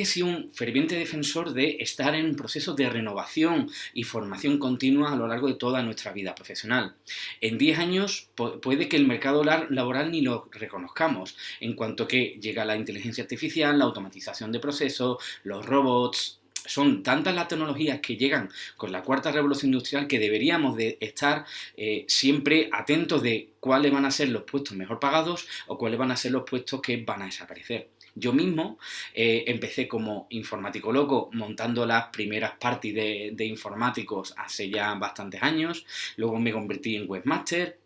He sido un ferviente defensor de estar en un proceso de renovación y formación continua a lo largo de toda nuestra vida profesional. En 10 años puede que el mercado laboral ni lo reconozcamos, en cuanto que llega la inteligencia artificial, la automatización de procesos, los robots, son tantas las tecnologías que llegan con la cuarta revolución industrial que deberíamos de estar eh, siempre atentos de cuáles van a ser los puestos mejor pagados o cuáles van a ser los puestos que van a desaparecer. Yo mismo eh, empecé como informático loco montando las primeras parties de, informáticos hace ya bastantes años, luego me convertí en webmaster,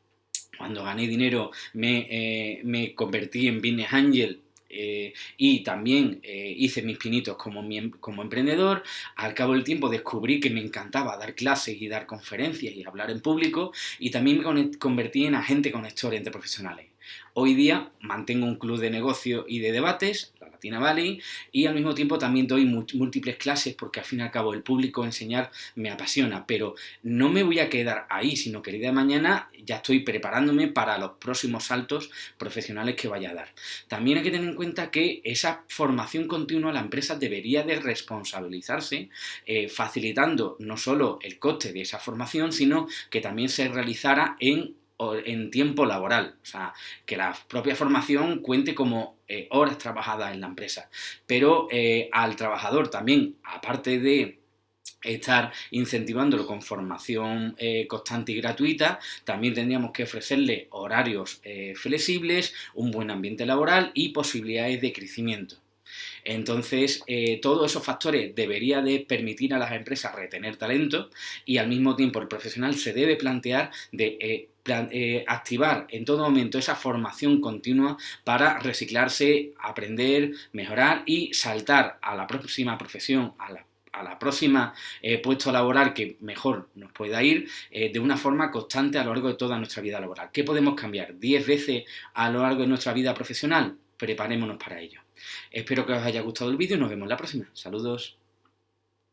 cuando gané dinero me, eh, me convertí en business angel eh, y también hice mis pinitos como, em, como emprendedor. Al cabo del tiempo descubrí que me encantaba dar clases y dar conferencias y hablar en público y también me convertí en agente conector entre profesionales. Hoy día mantengo un club de negocio y de debates, y al mismo tiempo también doy múltiples clases porque al fin y al cabo el público enseñar me apasiona, pero no me voy a quedar ahí, sino que el día de mañana ya estoy preparándome para los próximos saltos profesionales que vaya a dar. También hay que tener en cuenta que esa formación continua la empresa debería de responsabilizarse, eh, facilitando no solo el coste de esa formación, sino que también se realizara en en tiempo laboral, o sea, que la propia formación cuente como eh, horas trabajadas en la empresa, pero eh, al trabajador también, aparte de estar incentivándolo con formación eh, constante y gratuita, también tendríamos que ofrecerle horarios flexibles, un buen ambiente laboral y posibilidades de crecimiento. Entonces, todos esos factores debería de permitir a las empresas retener talento y al mismo tiempo el profesional se debe plantear de eh, activar en todo momento esa formación continua para reciclarse, aprender, mejorar y saltar a la próxima profesión, a la próxima puesto laboral que mejor nos pueda ir de una forma constante a lo largo de toda nuestra vida laboral. ¿Qué podemos cambiar? ¿10 veces a lo largo de nuestra vida profesional? Preparémonos para ello. Espero que os haya gustado el vídeo y nos vemos la próxima. Saludos.